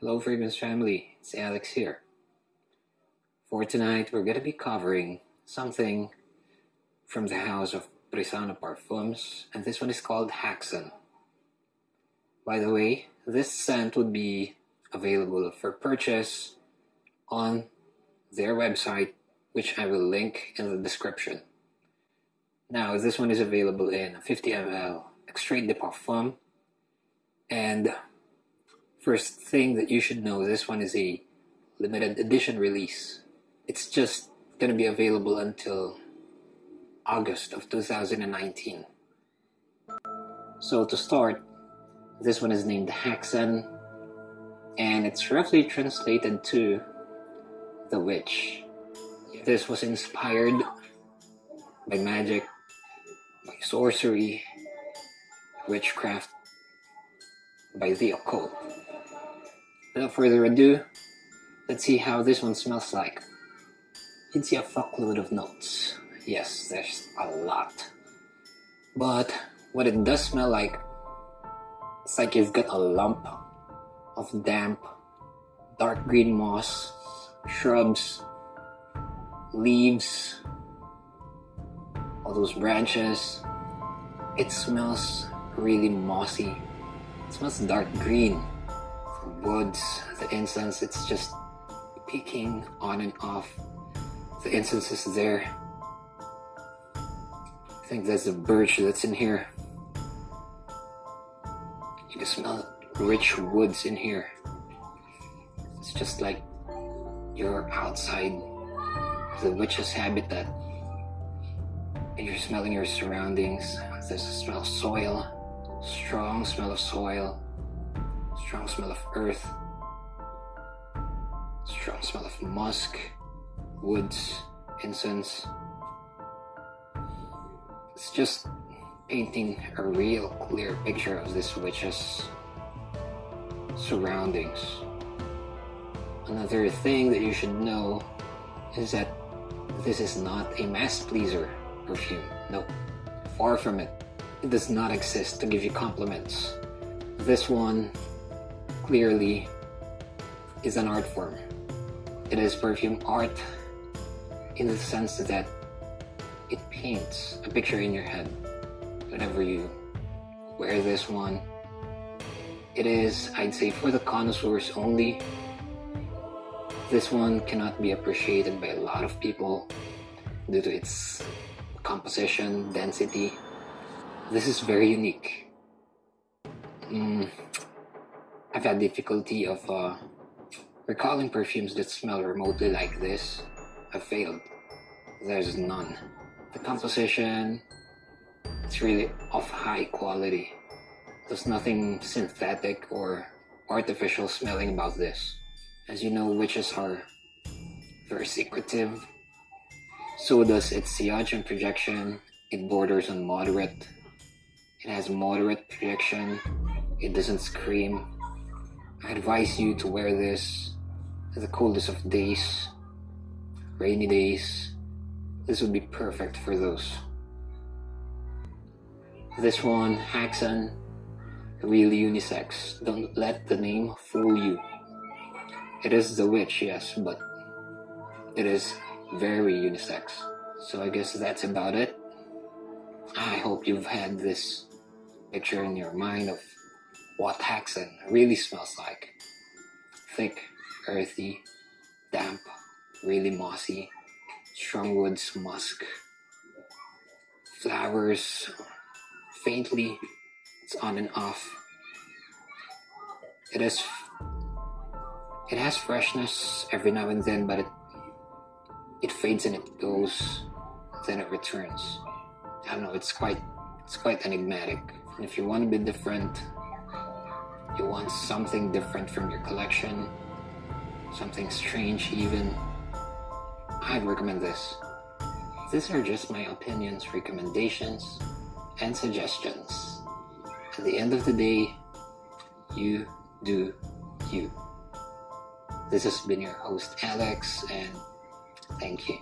Hello Fragrance family, it's Alex here. For tonight, we're going to be covering something from the house of Brisano Parfums, and this one is called Haxan. By the way, this scent would be available for purchase on their website, which I will link in the description. Now, this one is available in 50 ml Extrait de Parfum, and First thing that you should know, this one is a limited edition release. It's just going to be available until August of 2019. So to start, this one is named Haxan, and it's roughly translated to The Witch. This was inspired by magic, by sorcery, witchcraft, by the occult. Without further ado, let's see how this one smells like. See a fuckload of notes. Yes, there's a lot. But what it does smell like, it's like you've got a lump of damp, dark green moss, shrubs, leaves, all those branches. It smells really mossy. It smells dark green woods, the incense, it's just peeking on and off. The incense is there. I think there's a birch that's in here. You can smell rich woods in here. It's just like you're outside the witch's habitat and you're smelling your surroundings. There's a smell of soil, strong smell of soil strong smell of earth, strong smell of musk, woods, incense. It's just painting a real clear picture of this witch's surroundings. Another thing that you should know is that this is not a mass pleaser perfume. No, far from it. It does not exist to give you compliments. This one clearly is an art form. It is perfume art in the sense that it paints a picture in your head whenever you wear this one. It is, I'd say, for the connoisseurs only. This one cannot be appreciated by a lot of people due to its composition, density. This is very unique. Mm, I've had difficulty of uh, recalling perfumes that smell remotely like this. I've failed. There's none. The composition, it's really of high quality. There's nothing synthetic or artificial smelling about this. As you know, witches are very secretive. So does its sillage and projection. It borders on moderate. It has moderate projection. It doesn't scream. I advise you to wear this at the coldest of days, rainy days. This would be perfect for those. This one, Haxan, really unisex. Don't let the name fool you. It is the witch, yes, but it is very unisex. So I guess that's about it. I hope you've had this picture in your mind of what Haxan really smells like. Thick, earthy, damp, really mossy, strong woods, musk, flowers, faintly, it's on and off. It is, it has freshness every now and then, but it, it fades and it goes, then it returns. I don't know, it's quite, it's quite enigmatic. And if you want to be different, you want something different from your collection, something strange even, I'd recommend this. These are just my opinions, recommendations, and suggestions. At the end of the day, you do you. This has been your host Alex, and thank you.